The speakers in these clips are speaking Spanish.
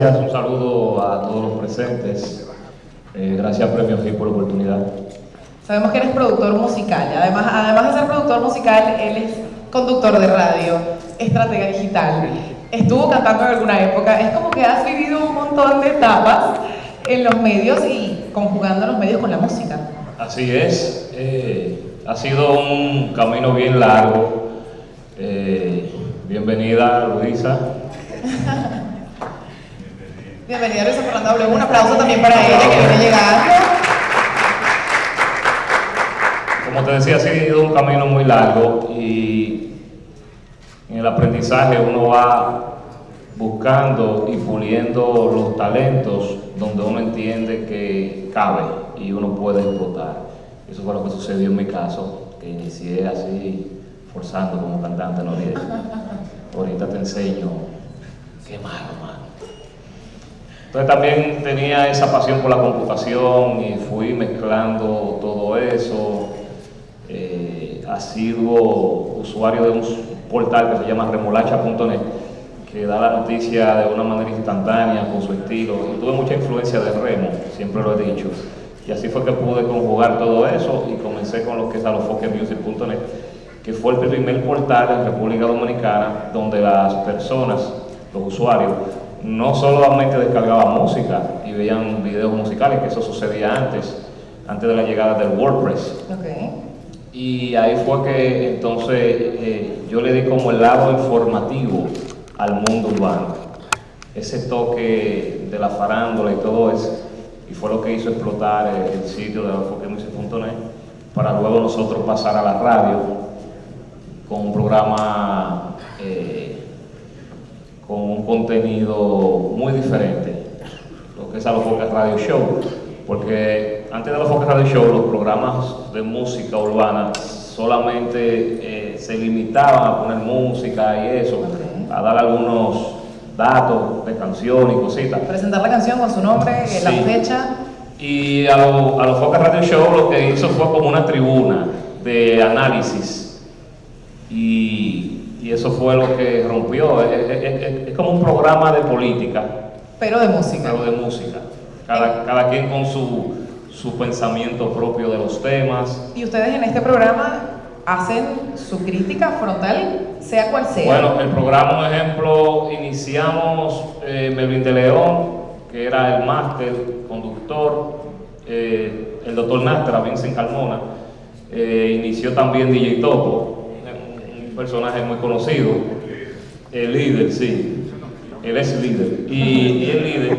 Un saludo a todos los presentes. Eh, gracias Premio G por la oportunidad. Sabemos que eres productor musical. Además, además de ser productor musical, él es conductor de radio, estratega digital. Estuvo cantando en alguna época. Es como que has vivido un montón de etapas en los medios y conjugando los medios con la música. Así es. Eh, ha sido un camino bien largo. Eh, bienvenida, Luisa. Bienvenida Luisa Fernanda. Un aplauso también para ella que viene llegando. Como te decía, ha sido un camino muy largo y en el aprendizaje uno va buscando y puliendo los talentos donde uno entiende que cabe y uno puede explotar. Eso fue lo que sucedió en mi caso, que inicié así, forzando como cantante no Ahorita te enseño, qué malo, mano. Entonces también tenía esa pasión por la computación y fui mezclando todo eso. Eh, sido usuario de un portal que se llama remolacha.net que da la noticia de una manera instantánea, con su estilo. Tuve mucha influencia de Remo, siempre lo he dicho. Y así fue que pude conjugar todo eso y comencé con lo que es alofoquemusic.net, que fue el primer portal en República Dominicana donde las personas, los usuarios, no solamente descargaban música y veían videos musicales, que eso sucedía antes, antes de la llegada del WordPress. Y ahí fue que entonces eh, yo le di como el lado informativo al mundo urbano. Ese toque de la farándula y todo eso, y fue lo que hizo explotar el, sitio de enfoquemusic.net para luego nosotros pasar a la radio con un programa eh, con un contenido muy diferente, lo que es a los Focus Radio Show, porque antes de los Focus Radio Show los programas de música urbana solamente eh, se limitaban a poner música y eso, a dar algunos datos de canción y cositas. Presentar la canción con su nombre, la fecha. Y a, a los Focus Radio Show lo que hizo fue como una tribuna de análisis. Y y eso fue lo que rompió. Es, como un programa de política. Pero de música. Pero de música. Cada, cada quien con su, su pensamiento propio de los temas. ¿Y ustedes en este programa hacen su crítica frontal, sea cual sea? Bueno, el programa, por ejemplo, iniciamos eh, Melvin de León, que era el máster, conductor, eh, el doctor Nastra, Vincent Carmona, eh, inició también DJ Topo, personaje muy conocido, el líder, sí, él es líder, y, el líder,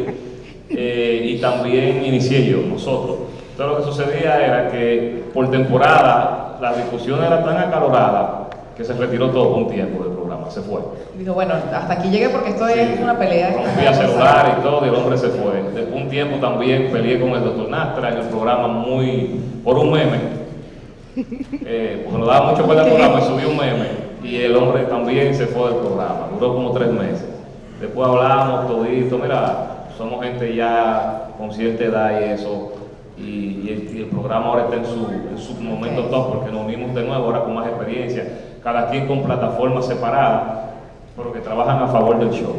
eh, y también inicié yo, nosotros. Entonces lo que sucedía era que por temporada la discusión era tan acalorada que se retiró todo un tiempo del programa, se fue. Dijo, bueno, hasta aquí llegué porque esto es una pelea. Rompía celular y todo, y el hombre se fue. Después un tiempo también peleé con el doctor Nastra en el programa muy, por un meme, eh, porque nos daba mucho por el programa y subí un meme y el hombre también se fue del programa, duró como tres meses. Después hablamos todito, mira, somos gente ya con cierta edad y eso, y, el, programa ahora está en su, momento top porque nos unimos de nuevo ahora con más experiencia, cada quien con plataformas separadas, pero que trabajan a favor del show.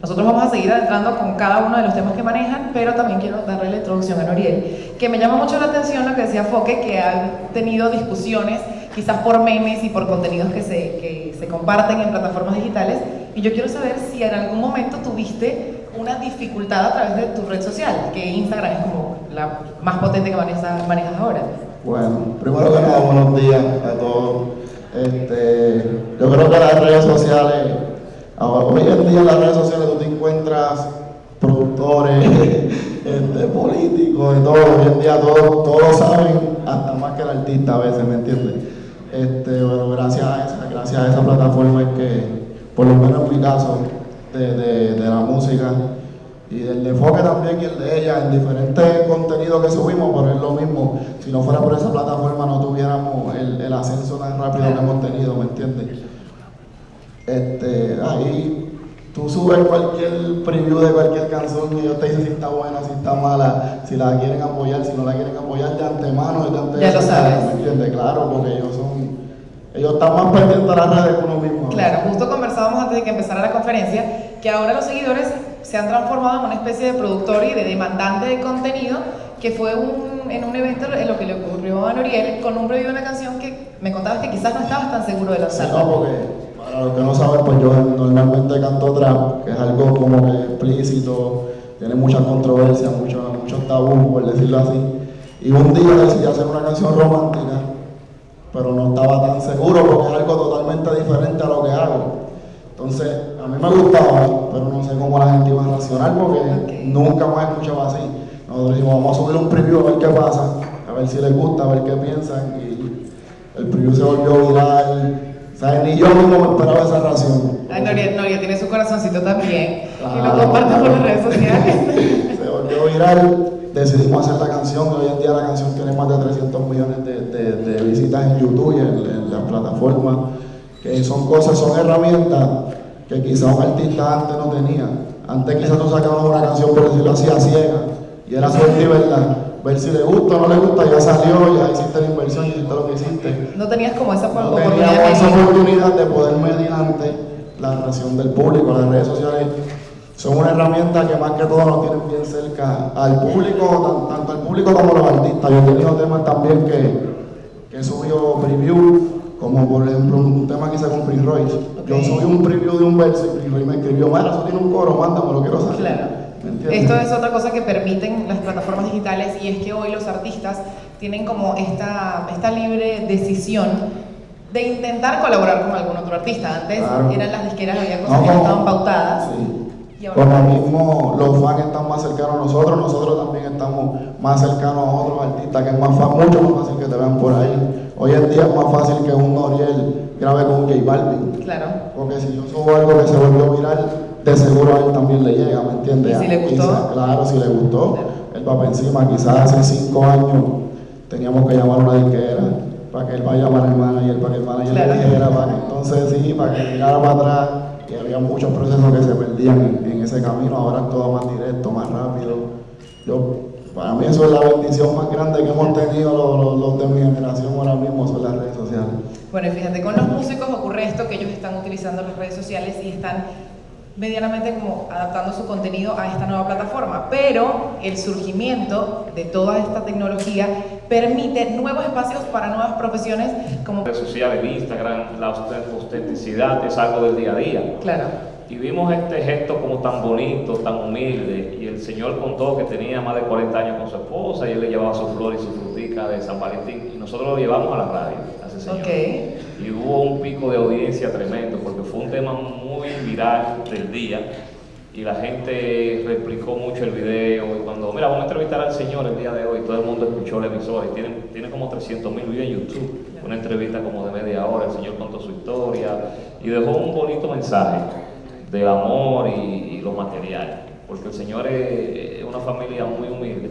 Nosotros vamos a seguir adentrando con cada uno de los temas que manejan, pero también quiero darle la introducción a Noriel, que me llama mucho la atención lo que decía Foque, que han tenido discusiones quizás por memes y por contenidos que se, que se comparten en plataformas digitales, y yo quiero saber si en algún momento tuviste una dificultad a través de tu red social, que Instagram es como la más potente que manejas, manejas ahora. Bueno, primero que nada, buenos días a todos. Este, yo creo que las redes sociales hoy en día en las redes sociales tú te encuentras productores, este, políticos, y todo, hoy en día todos, todos saben, hasta más que el artista a veces, ¿me entiendes? Este, gracias a esa, gracias a esa plataforma es que, por lo menos en mi caso, de, la música y del enfoque también y el de ella en diferentes contenidos que subimos, pero es lo mismo, si no fuera por esa plataforma no tuviéramos el, el ascenso tan rápido que hemos tenido, ¿me entiendes? Este, ahí tú subes cualquier preview de cualquier canción y ellos te dicen si está buena, si está mala, si la quieren apoyar, si no la quieren apoyar de antemano, de antemano. Ya lo sabes. ¿Me entiendes? Claro, porque ellos son, ellos están más pendientes de las redes que uno mismo. Claro, justo conversábamos antes de que empezara la conferencia que ahora los seguidores se han transformado en una especie de productor y de demandante de contenido que fue un, en un evento en lo que le ocurrió a Noriel con un preview de una canción que me contabas que quizás no estabas tan seguro de lanzarla. Sí, no, porque para los que no saben, pues yo normalmente canto trap, que es algo como que explícito, tiene mucha controversia, muchos mucho tabú, por decirlo así. Y un día decidí hacer una canción romántica, pero no estaba tan seguro porque es algo totalmente diferente a lo que hago. Entonces, a mí me gustaba, pero no sé cómo la gente iba a reaccionar porque nunca más escuchaba así. Nosotros dijimos, vamos a subir un preview a ver qué pasa, a ver si les gusta, a ver qué piensan. Y el preview se volvió viral. ¿Sabes? Ni yo mismo me esperaba esa reacción. Ay, Noria, Noria tiene su corazoncito también. y lo comparte por las redes sociales. se volvió viral. Decidimos hacer la canción. Hoy en día la canción tiene más de 300 millones de, de, de visitas en YouTube y en, en las plataformas. Que son cosas, son herramientas que quizás un artista antes no tenía. Antes quizás tú sacabas una canción por decirlo así a ciega y era suerte y verdad. Ver si le gusta o no le gusta, ya salió, ya hiciste la inversión, hiciste lo que hiciste. No tenías como esa No oportunidad. esa medir. oportunidad de poder mediante la reacción del público. Las redes sociales son una herramienta que más que todo nos tienen bien cerca al público, tan- tanto al público como a los artistas. Yo he tenido temas también que, que he subido preview, como por ejemplo un tema que hice con Prince Royce. Yo subí un preview de un verso y Prince Royce me escribió, Mara, eso tiene un coro, mándame, lo quiero saber. Claro. Esto es otra cosa que permiten las plataformas digitales y es que hoy los artistas tienen como esta, esta libre decisión de intentar colaborar con algún otro artista. Antes Claro. eran las disqueras, había cosas No, que no estaban pautadas. Sí. Y ahora- Como mismo los fans están más cercanos a nosotros, nosotros también estamos más cercanos a otros artistas que es más fa- mucho más fácil que te vean por ahí. Hoy en día es más fácil que un Noriel grabe con un J Balvin. Claro. Porque si yo subo algo que se volvió viral, de seguro a él también le llega, ¿me entiendes? ¿Y si le gustó? Quizá- claro, si le gustó, él va para encima. Quizás hace cinco años teníamos que llamar a una disquera para que él vaya a llamar al manager, para que el manager Claro. le dijera, para que entonces sí, para que llegara para atrás. Y había muchos procesos que se perdían en, en ese camino, ahora es todo más directo, más rápido. Yo, para mí eso es la bendición más grande que hemos tenido los, los- los de mi generación ahora mismo, son las redes sociales. Bueno, y fíjate, con los músicos ocurre esto que ellos están utilizando las redes sociales y están medianamente como adaptando su contenido a esta nueva plataforma, pero el surgimiento de toda esta tecnología permite nuevos espacios para nuevas profesiones como redes sociales, Instagram, la autent- autenticidad es algo del día a día. claro, Y vimos este gesto como tan bonito, tan humilde, el Señor contó que tenía más de 40 años con su esposa y él le llevaba su flor y su frutica de San Valentín, y nosotros lo llevamos a la radio, a ese señor. Ok. Y hubo un pico de audiencia tremendo, porque fue un tema muy viral del día, y la gente replicó mucho el video, y cuando, mira, vamos a entrevistar al Señor el día de hoy, todo el mundo escuchó la emisora, y tiene, tiene como 300 mil videos en YouTube, una entrevista como de media hora, el Señor contó su historia, y dejó un bonito mensaje del amor y, y lo material, porque el Señor es, es una familia muy humilde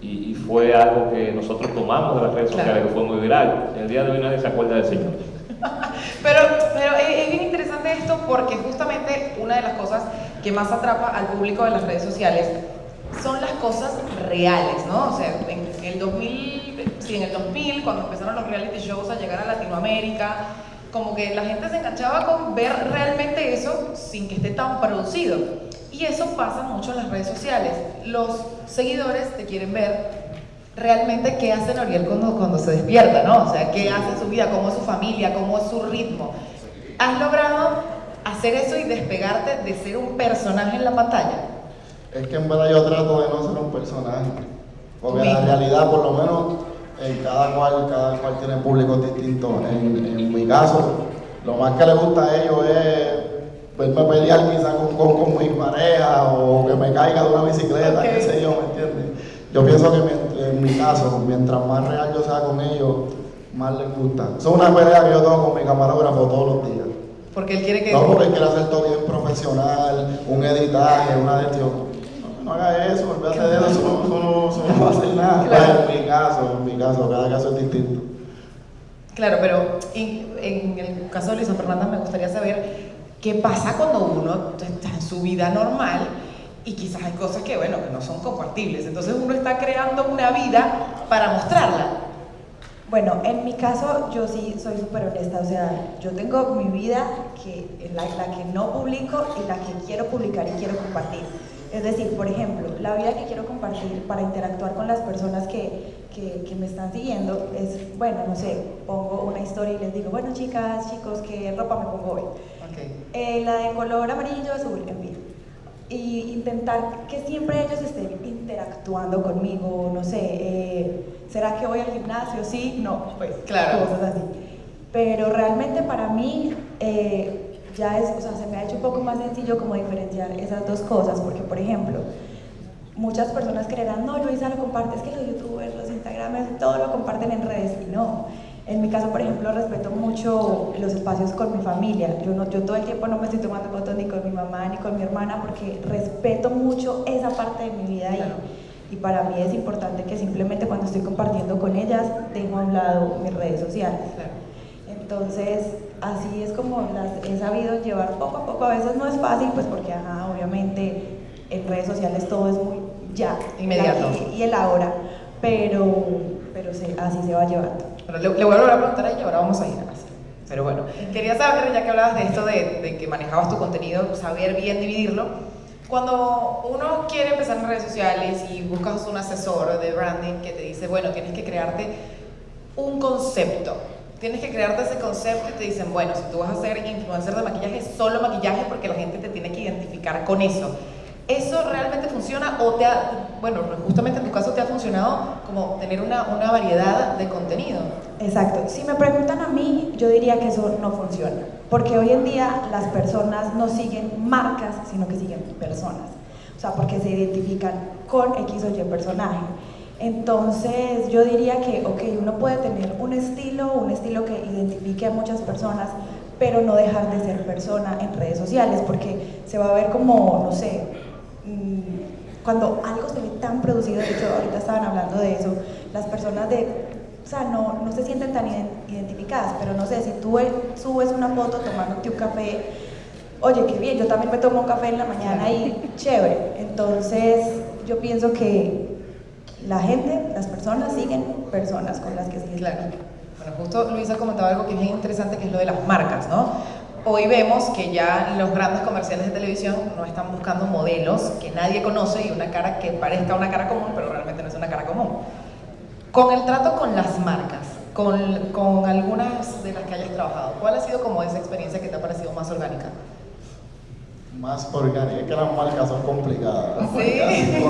y, y fue algo que nosotros tomamos de las redes Claro. sociales, que fue muy viral. El día de hoy nadie se acuerda del Señor. Pero, pero es, es bien interesante esto porque justamente una de las cosas que más atrapa al público de las redes sociales son las cosas reales, ¿no? O sea, en el 2000, sí, en el 2000, cuando empezaron los reality shows a llegar a Latinoamérica, como que la gente se enganchaba con ver realmente eso sin que esté tan producido. Y eso pasa mucho en las redes sociales. Los seguidores te quieren ver realmente qué hace Noriel cuando, cuando se despierta, ¿no? O sea, qué hace en su vida, cómo es su familia, cómo es su ritmo. ¿Has logrado hacer eso y despegarte de ser un personaje en la pantalla? Es que en verdad yo trato de no ser un personaje. Porque la realidad, por lo menos, en cada cual, cada cual tiene públicos distintos. En, en mi caso, lo más que le gusta a ellos es verme pelear quizás con, con, con mi pareja o que me caiga de una bicicleta, Ok. qué sé yo, ¿me entiendes? Yo pienso que en mi caso, mientras más real yo sea con ellos, más les gusta. Eso es una pelea que yo tengo con mi camarógrafo todos los días. Porque él quiere que... No, porque él quiere hacer todo bien profesional, un editaje, una gestión. No, no haga eso, olvídate de eso, eso no, eso no, eso no va a hacer nada. Claro. En mi caso, en mi caso, cada caso es distinto. Claro, pero en, en el caso de Luisa Fernanda me gustaría saber qué pasa cuando uno está en su vida normal y quizás hay cosas que, bueno, que no son compartibles. Entonces uno está creando una vida para mostrarla. Bueno, en mi caso yo sí soy súper honesta, o sea, yo tengo mi vida que, la, la que no publico y la que quiero publicar y quiero compartir. Es decir, por ejemplo, la vida que quiero compartir para interactuar con las personas que, que, que, me están siguiendo es, bueno, no sé, pongo una historia y les digo, bueno chicas, chicos, ¿qué ropa me pongo hoy? Okay. Eh, la de color amarillo, azul, en fin. Y intentar que siempre ellos estén interactuando conmigo, no sé, eh, ¿será que voy al gimnasio? Sí, no, pues claro. cosas así. Pero realmente para mí... Eh, ya es, o sea, se me ha hecho un poco más sencillo como diferenciar esas dos cosas, porque por ejemplo, muchas personas creerán, no, Luisa lo comparte, es que los youtubers, los instagramers, todo lo comparten en redes, y no. En mi caso, por ejemplo, respeto mucho los espacios con mi familia. Yo, no, yo todo el tiempo no me estoy tomando fotos ni con mi mamá ni con mi hermana porque respeto mucho esa parte de mi vida y, y, para mí es importante que simplemente cuando estoy compartiendo con ellas dejo a un lado mis redes sociales. Entonces, así es como las he sabido llevar poco a poco. A veces no es fácil, pues porque, ajá, obviamente en redes sociales todo es muy ya, inmediato. Y, el ahora, pero, pero así se va llevando. Le, le, voy a volver a preguntar a ella, ahora vamos a ir a casa. Pero bueno, quería saber, ya que hablabas de esto de, de que manejabas tu contenido, saber bien dividirlo. Cuando uno quiere empezar en redes sociales y buscas un asesor de branding que te dice, bueno, tienes que crearte un concepto, tienes que crearte ese concepto y te dicen, bueno, si tú vas a ser influencer de maquillaje, solo maquillaje porque la gente te tiene que identificar con eso. ¿Eso realmente funciona o te ha, bueno, justamente en tu caso te ha funcionado como tener una, variedad de contenido? Exacto. Si me preguntan a mí, yo diría que eso no funciona. Porque hoy en día las personas no siguen marcas, sino que siguen personas. O sea, porque se identifican con X o Y personaje. Entonces yo diría que, ok, uno puede tener un estilo, un estilo que identifique a muchas personas, pero no dejar de ser persona en redes sociales, porque se va a ver como, no sé, cuando algo se ve tan producido, de hecho ahorita estaban hablando de eso, las personas de, o sea, no, no se sienten tan identificadas, pero no sé, si tú subes una foto tomándote un café, oye, qué bien, yo también me tomo un café en la mañana y chévere, entonces yo pienso que la gente, las personas siguen personas con las que siguen. Claro. Bueno, justo Luisa comentaba algo que es bien interesante, que es lo de las marcas, ¿no? Hoy vemos que ya los grandes comerciales de televisión no están buscando modelos que nadie conoce y una cara que parezca una cara común, pero realmente no es una cara común. Con el trato con las marcas, con, con algunas de las que hayas trabajado, ¿cuál ha sido como esa experiencia que te ha parecido más orgánica? Más orgánica, es que las marcas son complicadas. sí.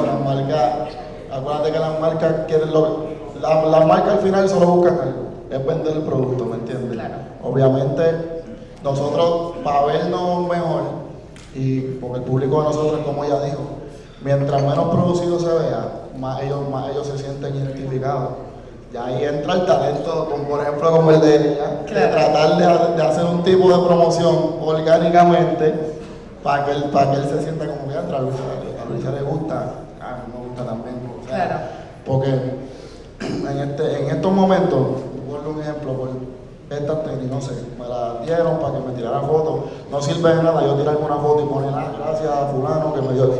Las marcas Acuérdate que las marcas quieren lo, la, la marca al final solo buscan algo, es vender el producto, ¿me entiendes? Claro. Obviamente, nosotros, para vernos mejor, y porque el público de nosotros, como ella dijo, mientras menos producido se vea, más ellos, más ellos se sienten identificados. Y ahí entra el talento, como por ejemplo como el de ella, de tratar de, de, hacer un tipo de promoción orgánicamente para que él, para que él se sienta como que entra, a Luisa le gusta, a mí me gusta también. Claro. Porque en, este, en estos momentos, por un ejemplo, por esta tenis, no sé, me la dieron para que me tirara fotos. No sirve de nada yo tirarme una foto y poner, ah, gracias a fulano que me dio.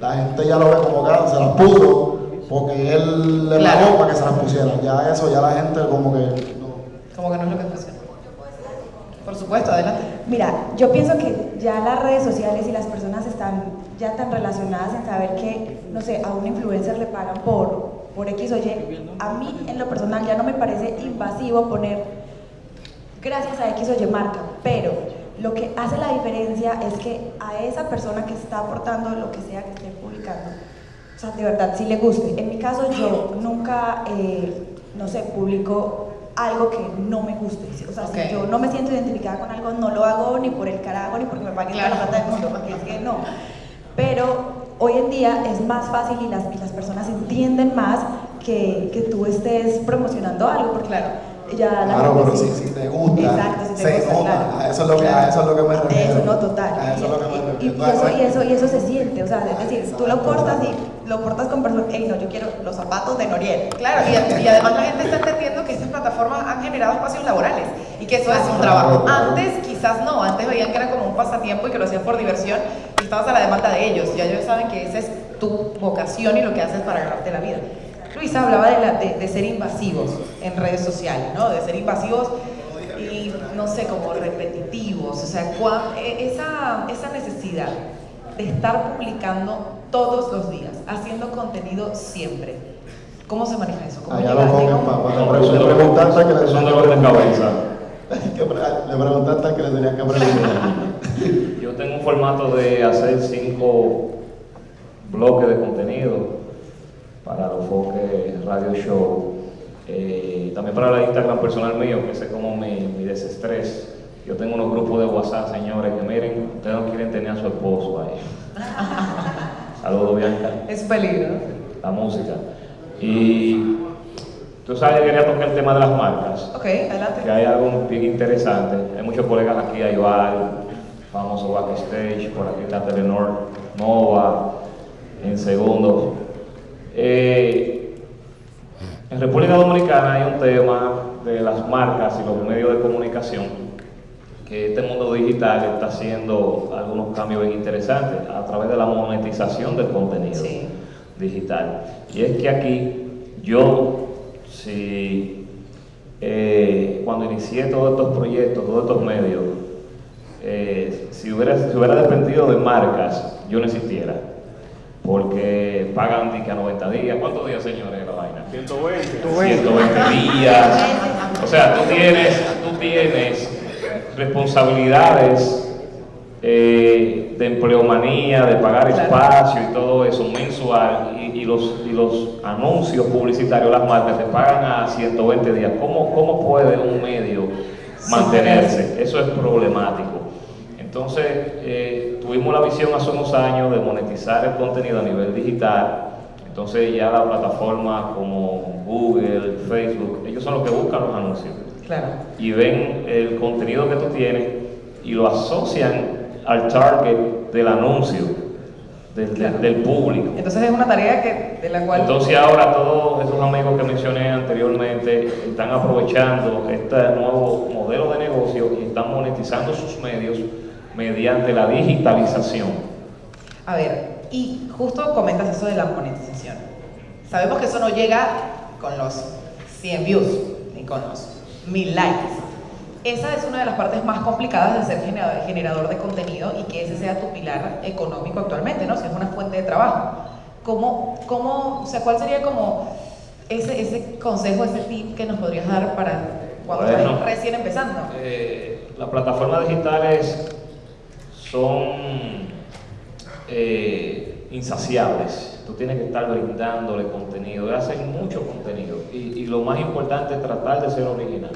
La gente ya lo ve como que ah, se las puso porque él le pagó para que se las pusiera. Ya eso, ya la gente como que no. Como que no es lo que funciona. Por supuesto, adelante. Mira, yo pienso que ya las redes sociales y las personas están ya tan relacionadas en saber que, no sé, a un influencer le pagan por, por X o Y. A mí, en lo personal, ya no me parece invasivo poner gracias a X o Y marca, pero lo que hace la diferencia es que a esa persona que está aportando lo que sea que esté publicando, o sea, de verdad, si le guste. En mi caso, yo nunca, eh, no sé, publico algo que no me guste. O sea, si yo no me siento identificada con algo, no lo hago ni por el carajo ni porque me paguen la plata del mundo, porque es que no. Pero hoy en día es más fácil y las, y las personas entienden más que, que, tú estés promocionando algo, porque claro, ya la claro, pero si, si, te gusta, exacto, si te se gusta, nota, claro. a, eso es lo que, a eso es lo que me refiero. Eso no, total. A eso es lo que me refiero. Y, y, eso, y, eso, y eso se siente, o sea, es decir, tú lo cortas y lo cortas con personas, hey, no, yo quiero los zapatos de Noriel. Claro, y, y, además la gente está entendiendo que estas plataformas han generado espacios laborales y que eso es un trabajo. Antes quizás no, antes veían que era como un pasatiempo y que lo hacían por diversión y estabas a la demanda de ellos. Ya ellos saben que esa es tu vocación y lo que haces para ganarte la vida. Luisa hablaba de, la- de- de ser invasivos en redes sociales, ¿no? De ser invasivos y, no sé, como repetitivos. O sea, cuán- e- esa, esa necesidad de estar publicando todos los días, haciendo contenido siempre. ¿Cómo se maneja eso? ¿Cómo Allá lo papá. Le preguntaste que le cabeza. Pre- Le preguntaste que le que preguntar. Yo tengo un formato de hacer cinco bloques de contenido para los foques Radio Show. Eh, también para la Instagram personal mío, que ese es como mi, mi desestrés. Yo tengo unos grupos de WhatsApp, señores, que miren, ustedes no quieren tener a su esposo ahí. Saludos, Bianca. Es peligro. La música. Y tú sabes que quería tocar el tema de las marcas Ok, adelante. que hay algo bien interesante. Hay muchos colegas aquí, Ayval, famoso backstage, por aquí está Telenor, Nova, en segundo. Eh, en República Dominicana hay un tema de las marcas y los medios de comunicación que este mundo digital está haciendo algunos cambios bien interesantes a través de la monetización del contenido Sí. digital. Y es que aquí yo, si eh, cuando inicié todos estos proyectos, todos estos medios, eh, si, hubiera, si hubiera dependido de marcas, yo no existiera. Porque pagan a 90 días. ¿Cuántos días, señores, la vaina? 120. 120 días. O sea, tú tienes, tú tienes responsabilidades eh, de empleomanía, de pagar espacio y todo eso mensual y, y los, y los anuncios publicitarios, las marcas te pagan a 120 días. ¿Cómo, cómo puede un medio mantenerse? Eso es problemático. Entonces, eh, tuvimos la visión hace unos años de monetizar el contenido a nivel digital. Entonces ya la plataforma como Google, Facebook, ellos son los que buscan los anuncios Claro. y ven el contenido que tú tienes y lo asocian al target del anuncio, del, del- Claro. del público. Entonces es una tarea que, de la cual... Entonces ahora todos esos amigos que mencioné anteriormente están aprovechando este nuevo modelo de negocio y están monetizando sus medios mediante la digitalización. A ver, y justo comentas eso de la monetización. Sabemos que eso no llega con los 100 views ni con los 1000 likes. Esa es una de las partes más complicadas de ser genera- generador de contenido y que ese sea tu pilar económico actualmente, ¿no? Si es una fuente de trabajo. ¿Cómo, cómo, o sea, cuál sería como ese, ese consejo, ese tip que nos podrías dar para cuando Bueno. estás recién empezando? Eh, las plataformas digitales son eh, insaciables. Tú tienes que estar brindándole contenido, hacen mucho contenido. Y, lo más importante es tratar de ser original.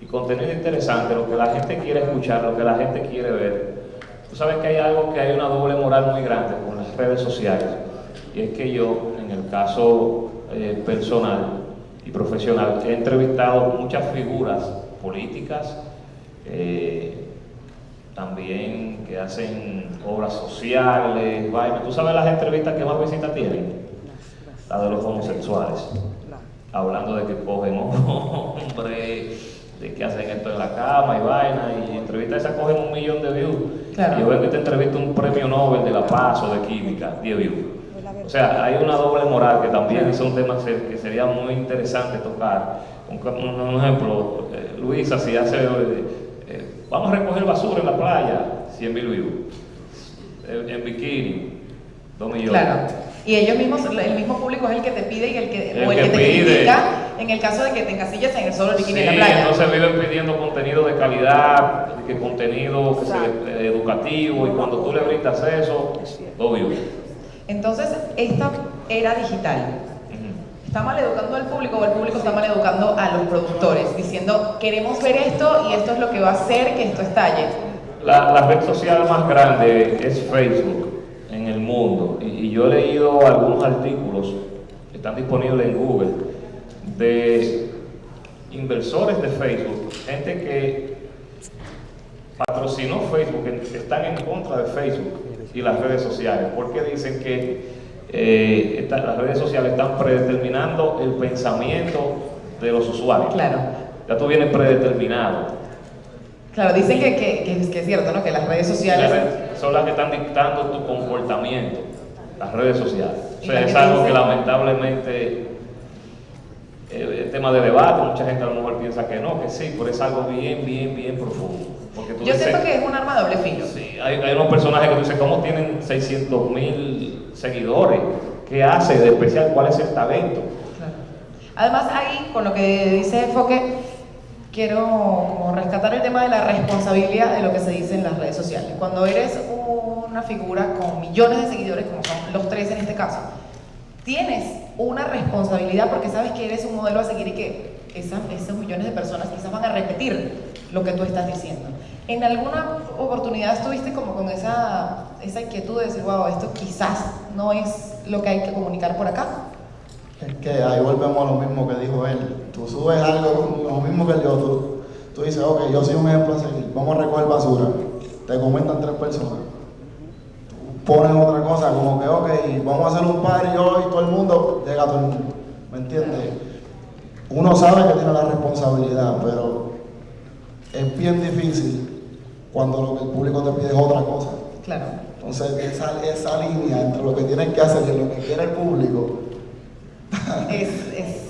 Y contenido interesante, lo que la gente quiere escuchar, lo que la gente quiere ver. Tú sabes que hay algo que hay una doble moral muy grande con las redes sociales. Y es que yo, en el caso eh, personal y profesional, he entrevistado muchas figuras políticas, eh, también que hacen obras sociales, vaina. ¿Tú sabes las entrevistas que más visitas tienen? Las de los homosexuales. Hablando de que cogen hombres, de que hacen esto en la cama y vaina, y entrevistas esas cogen un millón de views. Claro. Y yo veo que te entrevista un premio Nobel de la Paz o de Química, 10 views. O sea, hay una doble moral que también es un tema que sería muy interesante tocar. Un, un- ejemplo, eh, Luisa, si hace, eh, vamos a recoger basura en la playa, 100 mil views. Eh, en bikini, 2 millones. Claro. Y ellos mismos, el mismo público es el que te pide y el que, El o el que que te pide. critica en el caso de que te encasilles en el solo bikini Sí, en la playa. entonces viven pidiendo contenido de calidad, que contenido que se- eh, educativo, y cuando tú le brindas eso, dos views. Entonces, esta era digital. ¿Está mal educando al público o el público está mal educando a los productores? Diciendo, queremos ver esto y esto es lo que va a hacer que esto estalle. La, la red social más grande es Facebook en el mundo y, y yo he leído algunos artículos que están disponibles en Google de inversores de Facebook, gente que patrocinó Facebook, que están en contra de Facebook y las redes sociales, porque dicen que eh, esta- las redes sociales están predeterminando el pensamiento de los usuarios. Claro. Ya tú vienes predeterminado. Claro, dicen que, que- que es, que es cierto, ¿no? Que las redes sociales... Las son las que están dictando tu comportamiento. las redes sociales. O ¿Y sea, es algo que lamentablemente eh, es tema de debate, mucha gente a lo mejor piensa que no, que sí, pero es algo bien, bien, bien profundo. Porque tú Yo dices- siento que es un arma de doble filo. Sí, hay, hay unos personajes que tú dices, ¿cómo tienen 600 mil seguidores? ¿Qué hace de especial? ¿Cuál es el talento? Claro. Además, ahí, con lo que dice Foque, quiero como rescatar el tema de la responsabilidad de lo que se dice en las redes sociales. Cuando eres una figura con millones de seguidores, como son los tres en este caso, tienes una responsabilidad porque sabes que eres un modelo a seguir y que esas, esos millones de personas quizás van a repetir lo que tú estás diciendo. ¿En alguna oportunidad estuviste como con esa, esa inquietud de decir, wow, esto quizás no es lo que hay que comunicar por acá? Es que ahí volvemos a lo mismo que dijo él. Tú subes algo, lo mismo que yo, tú, tú dices, ok, yo soy un ejemplo a seguir, vamos a recoger basura. Te comentan tres personas. Tú pones otra cosa, como que, ok, vamos a hacer un party hoy, todo el mundo, llega todo el mundo. ¿Me entiendes? Uno sabe que tiene la responsabilidad, pero es bien difícil cuando lo que el público te pide es otra cosa. Claro. Entonces, esa, esa línea entre lo que tienes que hacer y lo que quiere el público, Es, es-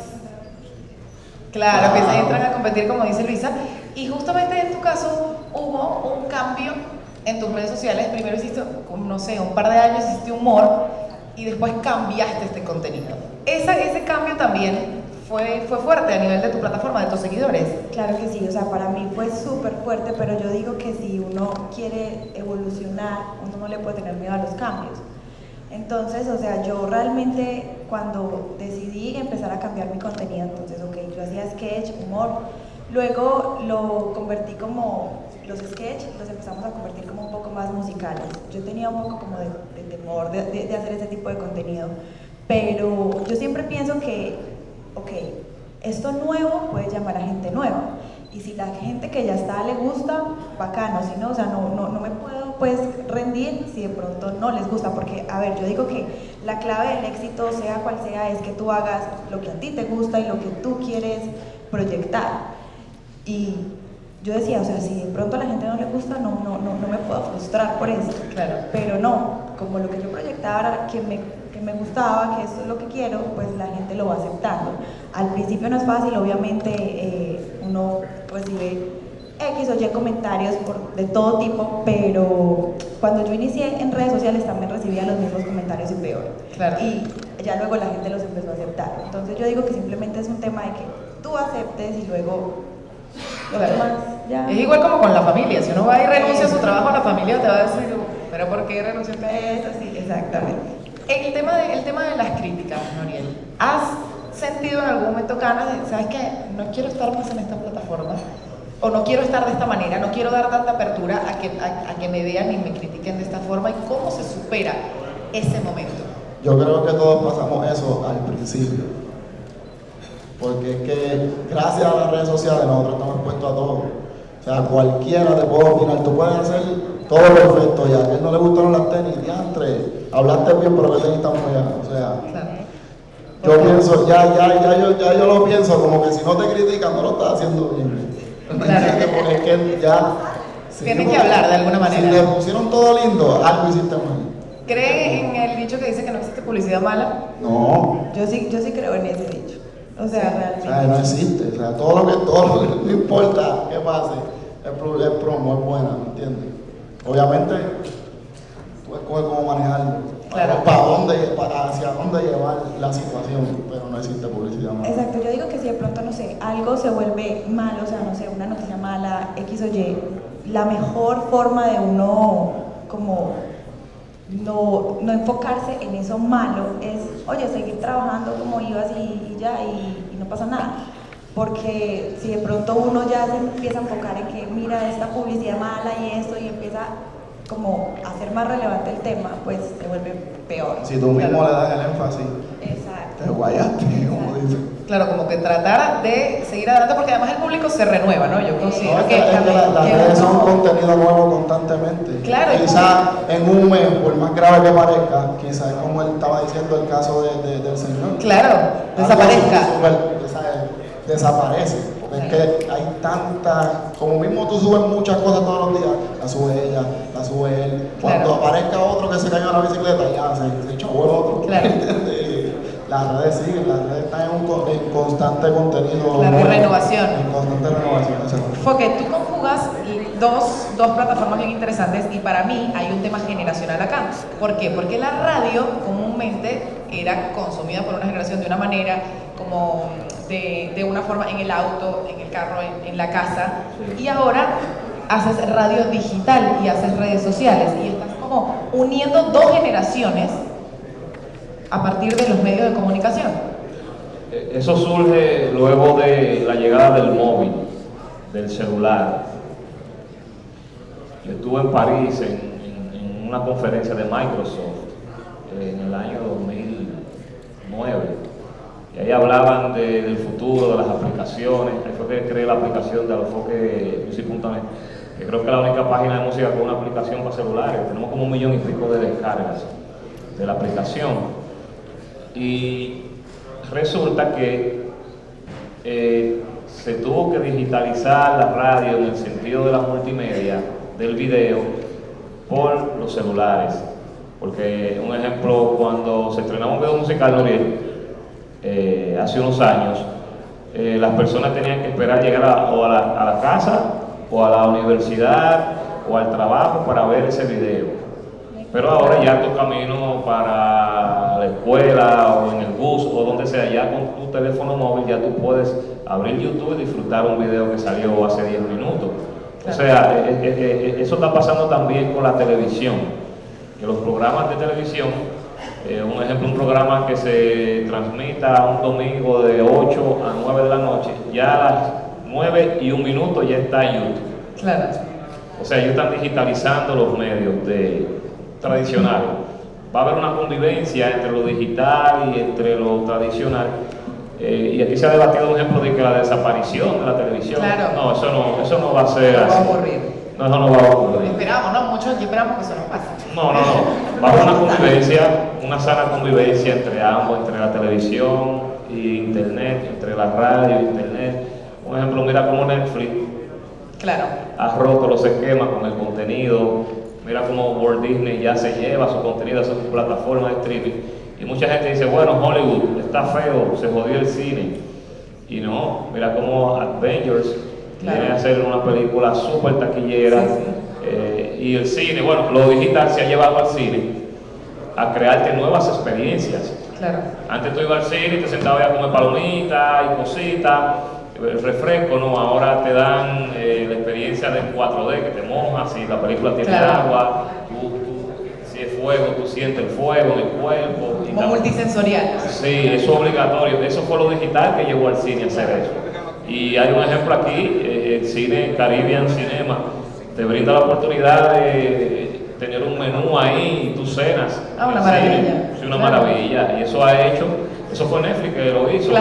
Claro, que se entran a competir como dice Luisa. Y justamente en tu caso hubo un cambio en tus redes sociales. Primero hiciste, no sé, un par de años hiciste humor y después cambiaste este contenido. Esa, ese cambio también fue, fue fuerte a nivel de tu plataforma, de tus seguidores. Claro que sí, o sea, para mí fue súper fuerte, pero yo digo que si uno quiere evolucionar, uno no le puede tener miedo a los cambios. Entonces, o sea, yo realmente cuando decidí empezar a cambiar mi contenido, entonces, ok, yo hacía sketch, humor, luego lo convertí como, los sketch los empezamos a convertir como un poco más musicales. Yo tenía un poco como de, de temor de, de- de hacer ese tipo de contenido, pero yo siempre pienso que, ok, esto nuevo puede llamar a gente nueva. Y si la gente que ya está le gusta, bacano, si no, o sea, no, no, no me puedo pues rendir si de pronto no les gusta, porque, a ver, yo digo que la clave del éxito, sea cual sea, es que tú hagas lo que a ti te gusta y lo que tú quieres proyectar. Y yo decía, o sea, si de pronto a la gente no le gusta, no, no, no, no me puedo frustrar por eso. Claro. Pero no, como lo que yo proyectaba era que me, que me gustaba, que esto es lo que quiero, pues la gente lo va aceptando. Al principio no es fácil, obviamente eh, uno recibe X o Y comentarios por, de todo tipo, pero cuando yo inicié en redes sociales también recibía los mismos comentarios y peor. Claro. Y ya luego la gente los empezó a aceptar. Entonces yo digo que simplemente es un tema de que tú aceptes y luego lo Claro. demás ya... Es igual como con la familia. Si uno va y renuncia a su trabajo, la familia te va a decir, ¿pero por qué renunciaste a Es así, exactamente. El tema, de, el tema de las críticas, Noriel. ¿Has sentido en algún momento ganas de, sabes qué, no quiero estar más en esta plataforma? O no quiero estar de esta manera, no quiero dar tanta apertura a que, a que me vean y me critiquen de esta forma. ¿Y cómo se supera ese momento? Yo creo que todos pasamos eso al principio. Porque es que gracias a las redes sociales nosotros estamos expuestos a todo. O sea, cualquiera te puede opinar. Tú puedes hacer todo perfecto ya. A él no le gustaron las tenis, diantre. Hablaste bien, pero que tenis tan feas. O sea, Claro. yo pienso, ya, ya, ya, yo, ya yo lo pienso como que si no te critican, no lo estás haciendo bien. ¿Me Claro. es que ya. si Tienen que hablar de alguna manera. Si le pusieron todo lindo, algo hiciste mal. ¿Creen en el dicho que dice que no existe publicidad mala? No. Yo sí, yo sí creo en ese dicho. O sea, O realmente. sea, no existe. O sea, todo lo que, todo lo que, no importa qué pase, el, el promo es buena, ¿me entiendes? Obviamente, cómo manejarlo. Claro. Para, dónde, para hacia dónde llevar la situación, pero no existe publicidad mala. Exacto, yo digo que si de pronto, no sé, algo se vuelve malo, o sea, no sé, una noticia mala, X o Y, la mejor forma de uno como no, no enfocarse en eso malo es, oye, seguir trabajando como ibas y, y ya, y, y no pasa nada. Porque si de pronto uno ya se empieza a enfocar en que mira esta publicidad mala y esto y empieza como hacer más relevante el tema, pues se vuelve peor. Si tú mismo le das el énfasis, Exacto. te guayaste, como dicen. Claro, como que tratar de seguir adelante, porque además el público se renueva, ¿no? Yo considero No, es que, que, es que la- las que redes son uno- contenido nuevo constantemente. Claro, Quizás en un mes, por más grave que parezca, quizás como él estaba diciendo el caso de- de- del señor. Claro, desaparezca. desa- desaparece. Porque es que tanta, como mismo tú subes muchas cosas todos los días, la sube ella, la sube él. Cuando aparezca otro que se cayó en la bicicleta, ya se, se echó el otro. Claro. las redes siguen, las redes están en, un, en constante contenido. La renovación. En constante renovación, Porque tú conjugas dos, dos plataformas bien interesantes y para mí hay un tema generacional acá. ¿Por qué? Porque la radio comúnmente era consumida por una generación de una manera, como de, una forma en el auto, en el carro, en, la casa, y ahora haces radio digital y haces redes sociales y estás como uniendo dos generaciones a partir de los medios de comunicación. Eh, eso surge luego de la llegada del móvil, del celular. Estuve en París en, una conferencia de Microsoft en el año 2009 y ahí hablaban del futuro, de las aplicaciones, ahí fue que creé la aplicación de Alofoque Music.net que creo que es la única página de música con una aplicación para celulares, tenemos como un millón y pico de descargas de la aplicación y resulta que eh, se tuvo que digitalizar la radio en el sentido de la multimedia, del video, por los celulares. Porque, un ejemplo, cuando se estrenaba un video musical, Noriel, eh, hace unos años, eh, las personas tenían que esperar llegar a, o a la, a la casa, o a la universidad, o al trabajo para ver ese video. Pero ahora ya tu camino para la escuela o en el bus o donde sea, ya con tu teléfono móvil ya tú puedes abrir YouTube y disfrutar un video que salió hace 10 minutos. O sea, eh, eh, eh, eso está pasando también con la televisión, que los programas de televisión, un ejemplo, un programa que se transmita un domingo de 8 a 9 de la noche, ya a las 9 y un minuto ya está en YouTube. Claro. O sea, ellos están digitalizando los medios de, tradicional. Va a haber una convivencia entre lo digital y entre lo tradicional. Eh, y aquí se ha debatido un ejemplo de que la desaparición de la televisión. No, eso no, eso no va a ser no así. Va a ocurrir. No, eso no va a ocurrir. Esperamos, ¿no? Muchos esperamos que eso no pase. No, no, no. Va a una convivencia, una sana convivencia entre ambos, entre la televisión y internet, entre la radio e internet. Un ejemplo, mira cómo Netflix claro. ha roto los esquemas con el contenido Mira cómo Walt Disney ya se lleva su contenido a su plataforma de streaming. Y mucha gente dice, bueno, Hollywood está feo, se jodió el cine. Y no, mira cómo Avengers viene a hacer una película súper taquillera. Y el cine, bueno, lo digital se ha llevado al cine a crearte nuevas experiencias. Claro. Antes tú ibas al cine y te sentabas a comer palomitas y cositas el refresco, ¿no? Ahora te dan eh, la experiencia del 4D, que te mojas, si la película tiene agua, si es fuego, tú sientes el fuego en el cuerpo. Como multisensorial. Sí, eso es obligatorio. Eso fue lo digital que llevó al cine a hacer eso. Y hay un ejemplo aquí, eh, el cine Caribbean Cinema, te brinda la oportunidad de tener un menú ahí y tú cenas. Ah, una maravilla. Sí, una maravilla. Y eso ha hecho eso fue Netflix que lo hizo,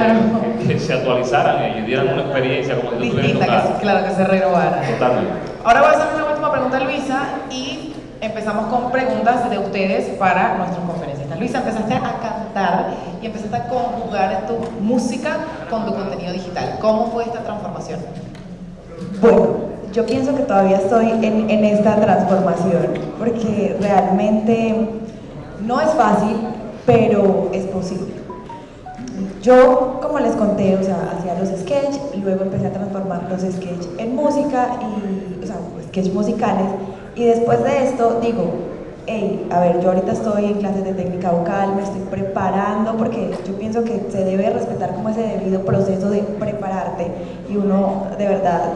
que, se actualizaran ellos, dieran una experiencia como si Distinta, que, claro, que se renovara. Totalmente. Ahora voy a hacer una última pregunta a Luisa y empezamos con preguntas de ustedes para nuestros conferencistas. Luisa, empezaste a cantar y empezaste a conjugar tu música con tu contenido digital. ¿Cómo fue esta transformación? Bueno, yo pienso que todavía estoy en, en esta transformación porque realmente no es fácil, pero es posible. Yo, como les conté, o sea, hacía los sketches, luego empecé a transformar los sketches en música, y, o sea, sketches musicales, y después de esto digo, hey, a ver, yo ahorita estoy en clases de técnica vocal, me estoy preparando, porque yo pienso que se debe respetar como ese debido proceso de prepararte, y uno de verdad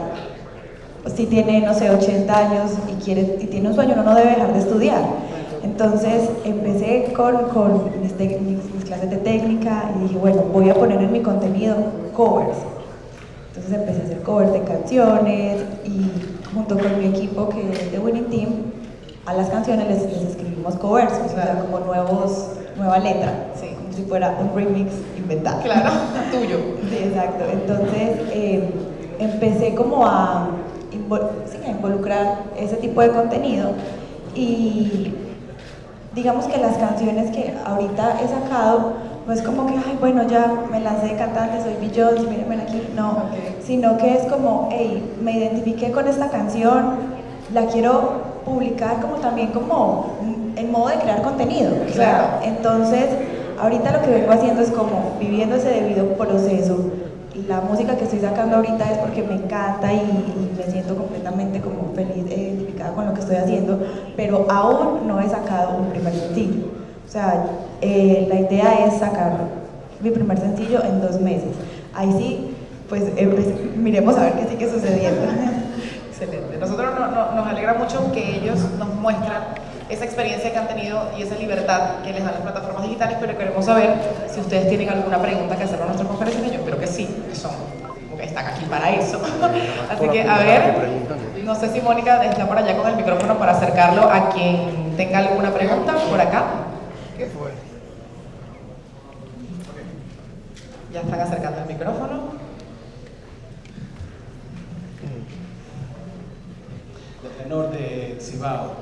si tiene, no sé, 80 años y, quiere, y tiene un sueño, uno no debe dejar de estudiar. Entonces empecé con, con mis, clases de técnica y dije, bueno, voy a poner en mi contenido covers. Entonces empecé a hacer covers de canciones y junto con mi equipo que es de Winning Team, a las canciones les, escribimos covers, o sea, como nuevos, nueva letra, como si fuera un remix inventado. Claro, tuyo. Sí, exacto. Entonces em, empecé como a, a involucrar ese tipo de contenido y digamos que las canciones que ahorita he sacado no es como que, ay, bueno, ya me lancé de cantante, soy Beyoncé, mírenme aquí, no, sino que es como, hey, me identifiqué con esta canción, la quiero publicar como también como en modo de crear contenido. Claro. entonces, ahorita lo que vengo haciendo es como viviendo ese debido proceso. La música que estoy sacando ahorita es porque me encanta y, me siento completamente como feliz, identificada con lo que estoy haciendo, pero aún no he sacado un primer sencillo. O sea, eh, la idea es sacar mi primer sencillo en dos meses. Ahí sí, pues eh, miremos a ver qué sigue sucediendo. Excelente. Nosotros nos alegra mucho que ellos nos muestran esa experiencia que han tenido y esa libertad que les dan las plataformas digitales, pero queremos saber si ustedes tienen alguna pregunta que hacer a nuestros conferencia yo espero que sí, que son, porque están aquí para eso. Así que, a ver, no sé si Mónica está por allá con el micrófono para acercarlo a quien tenga alguna pregunta por acá. ¿Qué fue? Ya están acercando el micrófono. de Cibao.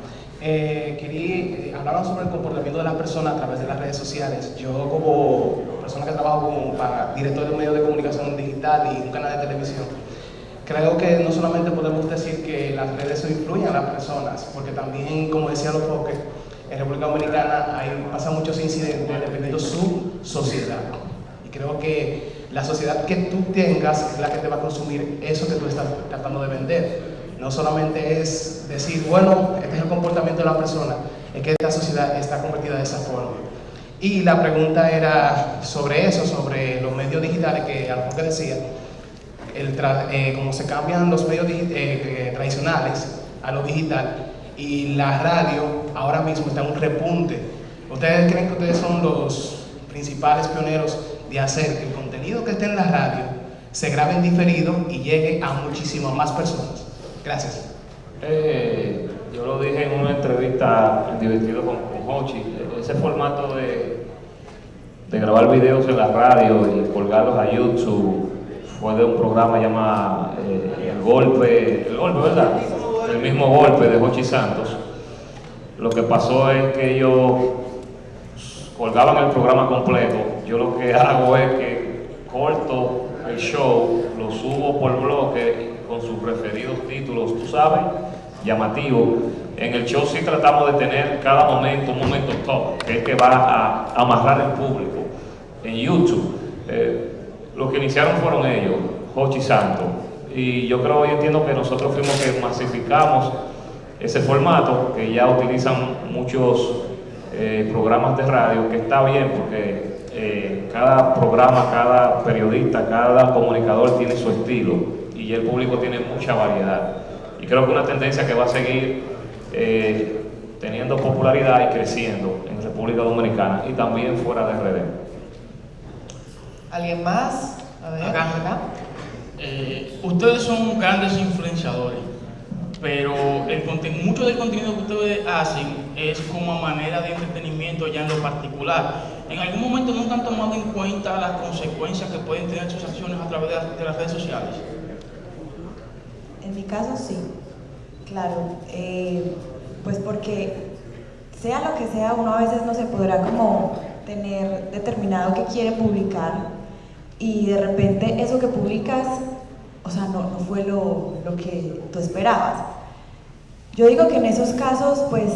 Eh, quería, hablar sobre el comportamiento de las personas a través de las redes sociales. Yo como persona que trabajo como para director de un medio de comunicación digital y un canal de televisión, creo que no solamente podemos decir que las redes influyen a las personas, porque también, como decía los foques, en República Dominicana hay, pasan muchos incidentes dependiendo de su sociedad. Y creo que la sociedad que tú tengas es la que te va a consumir eso que tú estás tratando de vender no solamente es decir, bueno, este es el comportamiento de la persona, es que esta sociedad está convertida de esa forma. Y la pregunta era sobre eso, sobre los medios digitales, que algo que decía, eh, cómo se cambian los medios eh, eh, tradicionales a lo digital y la radio ahora mismo está en un repunte. ¿Ustedes creen que ustedes son los principales pioneros de hacer que el contenido que esté en la radio se grabe en diferido y llegue a muchísimas más personas? Gracias. Eh, yo lo dije en una entrevista en Divertido con, con Hochi, ese formato de, grabar videos en la radio y colgarlos a YouTube fue de un programa llamado eh, El Golpe, El Golpe, ¿verdad? El mismo golpe de Hochi Santos. Lo que pasó es que ellos colgaban el programa completo. Yo lo que hago es que corto el show, lo subo por bloque con sus preferidos títulos, tú sabes, llamativo. En el show sí tratamos de tener cada momento un momento top, que es que va a amarrar el público. En YouTube, eh, los que iniciaron fueron ellos, Hochi Santo. Y yo creo y entiendo que nosotros fuimos que masificamos ese formato, que ya utilizan muchos eh, programas de radio, que está bien porque eh, cada programa, cada periodista, cada comunicador tiene su estilo y el público tiene mucha variedad. Y creo que una tendencia que va a seguir eh, teniendo popularidad y creciendo en República Dominicana y también fuera de RD. ¿Alguien más? A ver, acá. Eh, ustedes son grandes influenciadores, pero el mucho del contenido que ustedes hacen es como manera de entretenimiento ya en lo particular. ¿En algún momento nunca han tomado en cuenta las consecuencias que pueden tener sus acciones a través de las redes sociales? En mi caso sí, claro, eh, pues porque sea lo que sea, uno a veces no se podrá como tener determinado que quiere publicar y de repente eso que publicas, o sea, no, no fue lo, lo que tú esperabas. Yo digo que en esos casos, pues,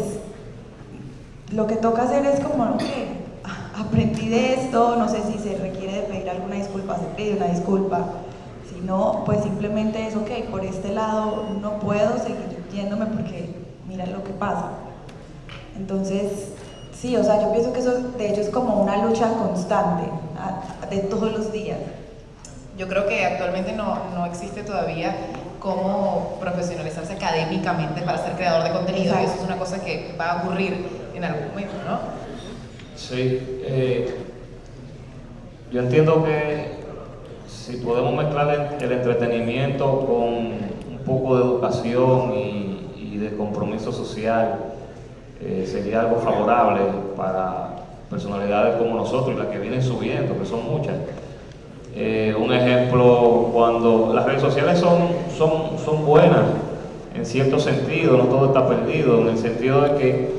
lo que toca hacer es como, que aprendí de esto, no sé si se requiere de pedir alguna disculpa, se pide una disculpa, no, pues simplemente es, ok, por este lado no puedo seguir yéndome porque mira lo que pasa. Entonces, sí, o sea, yo pienso que eso de hecho es como una lucha constante, de todos los días. Yo creo que actualmente no, no existe todavía cómo profesionalizarse académicamente para ser creador de contenido y eso es una cosa que va a ocurrir en algún momento, ¿no? Sí, eh, yo entiendo que si podemos mezclar el, entretenimiento con un poco de educación y, de compromiso social, eh, sería algo favorable para personalidades como nosotros y las que vienen subiendo, que son muchas. Eh, un ejemplo, cuando las redes sociales son, son, son buenas en cierto sentido, no todo está perdido, en el sentido de que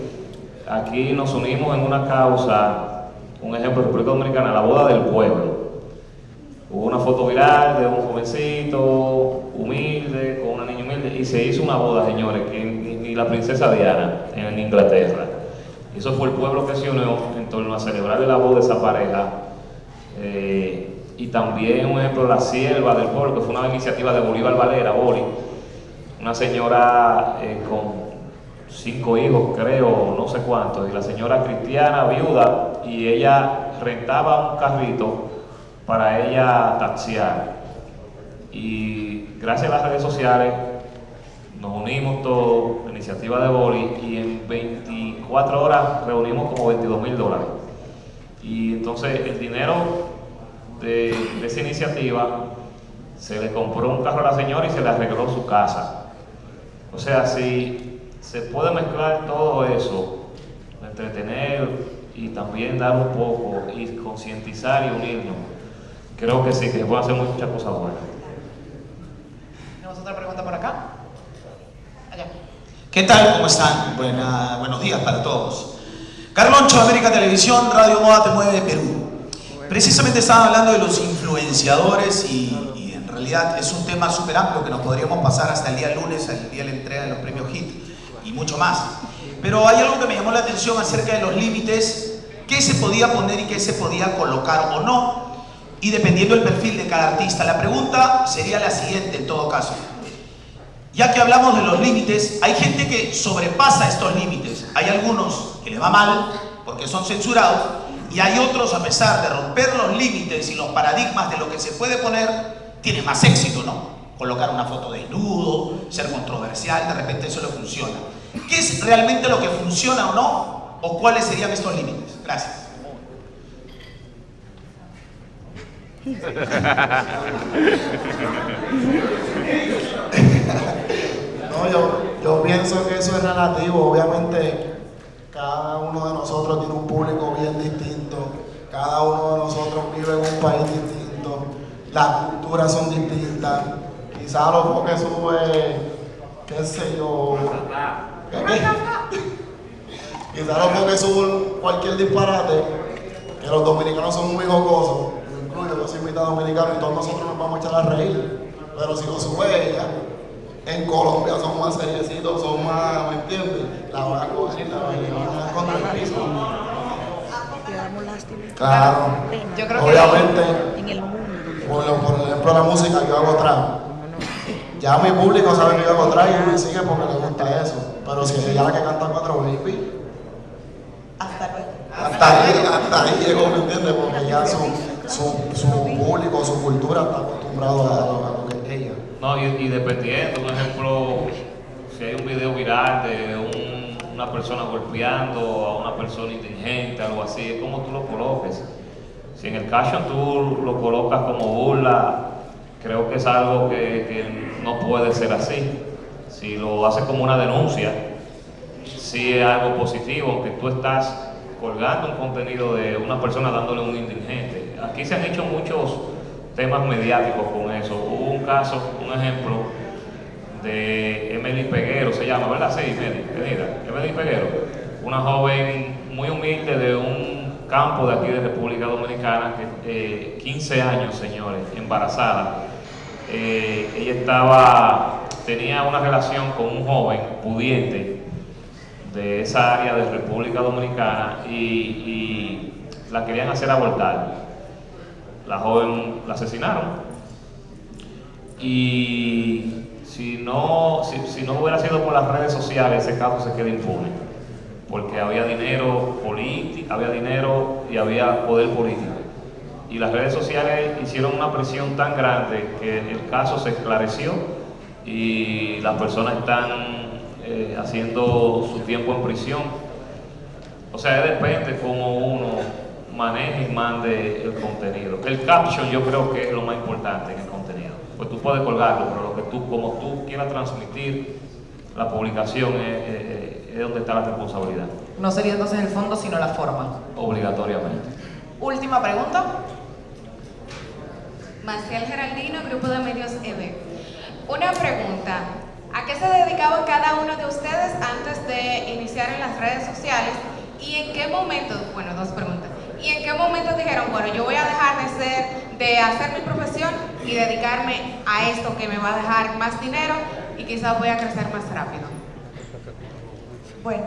aquí nos unimos en una causa, un ejemplo, República Dominicana, la boda del pueblo Hubo una foto viral de un jovencito humilde, con una niña humilde, y se hizo una boda, señores, que y la princesa Diana en Inglaterra. Eso fue el pueblo que se unió en torno a celebrar la voz de esa pareja. Eh, y también, un ejemplo, la sierva del pueblo, que fue una iniciativa de Bolívar Valera, Boli, una señora eh, con cinco hijos, creo, no sé cuántos, y la señora cristiana, viuda, y ella rentaba un carrito para ella taxiar. Y gracias a las redes sociales nos unimos todos, la iniciativa de Boli, y en 24 horas reunimos como 22 mil dólares. Y entonces el dinero de, de, esa iniciativa se le compró un carro a la señora y se le arregló su casa. O sea, si se puede mezclar todo eso, entretener y también dar un poco y concientizar y unirnos, creo que sí, que se puede hacer muchas cosas buenas. Tenemos otra pregunta por acá. Allá. ¿Qué tal? ¿Cómo están? Buena, buenos días para todos. Carloncho, América Televisión, Radio Moda Te Mueve Perú. Precisamente estaba hablando de los influenciadores y, y en realidad es un tema súper amplio que nos podríamos pasar hasta el día lunes, el día de la entrega de los premios HIT y mucho más. Pero hay algo que me llamó la atención acerca de los límites, qué se podía poner y qué se podía colocar o no, y dependiendo del perfil de cada artista. La pregunta sería la siguiente en todo caso. Ya que hablamos de los límites, hay gente que sobrepasa estos límites. Hay algunos que le va mal porque son censurados y hay otros, a pesar de romper los límites y los paradigmas de lo que se puede poner, tienen más éxito, ¿no? Colocar una foto desnudo, ser controversial, de repente eso le funciona. ¿Qué es realmente lo que funciona o no? ¿O cuáles serían estos límites? Gracias. No, yo, yo pienso que eso es relativo. Obviamente, cada uno de nosotros tiene un público bien distinto. Cada uno de nosotros vive en un país distinto. Las culturas son distintas. Quizás lo que sube, qué sé yo. Quizás lo que sube cualquier disparate. Que los dominicanos son muy jocosos. Me incluyo, yo soy mitad dominicano y todos nosotros nos vamos a echar a reír. Pero si lo sube ella, en Colombia son más seriecitos, son más, ¿me entiendes? La van a coger y la van a contra el piso. Claro. Yo creo que- Obviamente, en el mundo. por, por ejemplo, la música, yo hago trap. Ya mi público sabe que yo hago trap y me sigue porque le gusta eso. Pero si ella es la que canta cuatro baby, Hasta luego. hasta ahí, hasta ahí llegó, ¿me entiendes? Porque ya su, su, público, su cultura está acostumbrado a lo, que ella. No, y, y dependiendo, por ejemplo, si hay un video viral de un- una persona golpeando a una persona indigente, algo así, es como tú lo coloques. Si en el caption tú lo colocas como burla, creo que es algo que, que no puede ser así. Si lo haces como una denuncia, sí es algo positivo, aunque tú estás colgando un contenido de una persona dándole un indigente. Aquí se han hecho muchos temas mediáticos con eso. Hubo un caso, un ejemplo, de Emily Peguero, se llama, ¿verdad? Sí, Emily, Peguero, una joven muy humilde de un campo de aquí de República Dominicana, que, eh, 15 años, señores, embarazada. Eh, ella estaba, tenía una relación con un joven pudiente de esa área de República Dominicana y, y la querían hacer abortar. La joven la asesinaron y si no, si, no hubiera sido por las redes sociales, ese caso se queda impune, porque había dinero político, había dinero y había poder político. Y las redes sociales hicieron una presión tan grande que el caso se esclareció y las personas están eh, haciendo su tiempo en prisión. O sea, depende cómo uno maneje y mande el contenido. El caption yo creo que es lo más importante en el contenido. Pues tú puedes colgarlo, pero lo que tú, como tú quieras transmitir, la publicación es, es- es donde está la responsabilidad, No sería entonces el fondo, sino la forma. obligatoriamente. Última pregunta. Marcial Geraldino, Grupo de Medios EB. Una pregunta. ¿A qué se dedicaba cada uno de ustedes antes de iniciar en las redes sociales? ¿Y en qué momento, bueno, dos preguntas, ¿y en qué momento dijeron, bueno, yo voy a dejar de ser, de hacer mi profesión y dedicarme a esto que me va a dejar más dinero y quizás voy a crecer más rápido? Bueno,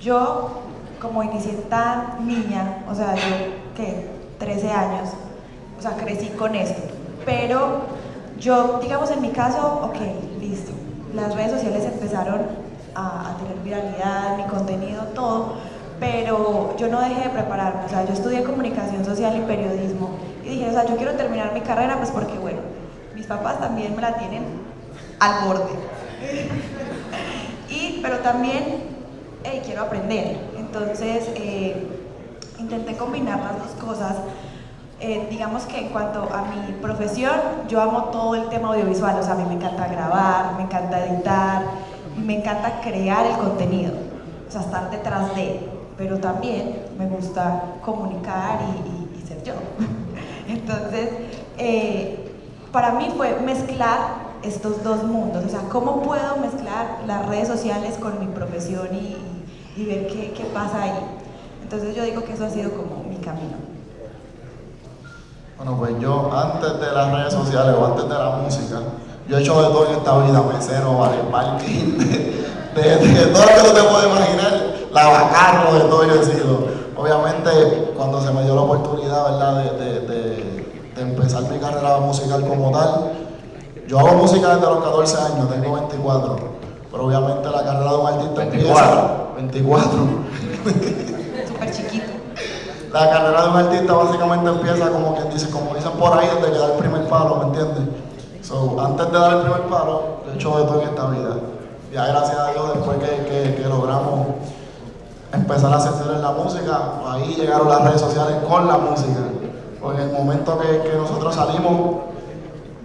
yo como inicié tan niña, o sea, yo, ¿qué? 13 años, o sea, crecí con esto. Pero yo, digamos en mi caso, ok, listo. Las redes sociales empezaron a, a tener viralidad, mi contenido, todo, pero yo no dejé de prepararme, o sea, yo estudié comunicación social y periodismo y dije, o sea, yo quiero terminar mi carrera, pues porque, bueno, mis papás también me la tienen al borde. y, pero también, hey, quiero aprender. Entonces, eh, intenté combinar las dos cosas. Eh, digamos que en cuanto a mi profesión, yo amo todo el tema audiovisual, o sea, a mí me encanta grabar, me encanta editar, me encanta crear el contenido, o sea, estar detrás de, pero también me gusta comunicar y, ser yo. Entonces, eh, para mí fue mezclar estos dos mundos, o sea, cómo puedo mezclar las redes sociales con mi profesión y, ver qué, qué pasa ahí. Entonces yo digo que eso ha sido como mi camino. Bueno, pues yo antes de las redes sociales o antes de la música, yo he hecho de todo en esta vida, mesero, vale, parking, de, de, de, todo lo que tú te puedes imaginar, lavacarro, de todo yo he sido. Obviamente, cuando se me dio la oportunidad, ¿verdad?, de, de, de, de empezar mi carrera musical como tal, yo hago música desde los 14 años, tengo 24, pero obviamente la carrera de un artista 24. empieza... 24. Súper chiquito. La carrera de un artista básicamente empieza como quien dice, como dicen por ahí, desde que da el primer palo, ¿me entiendes? So, antes de dar el primer palo, he hecho de todo en esta vida. Ya gracias a Dios, después que, que, que logramos empezar a ascender en la música, ahí llegaron las redes sociales con la música. Porque en el momento que, que nosotros salimos,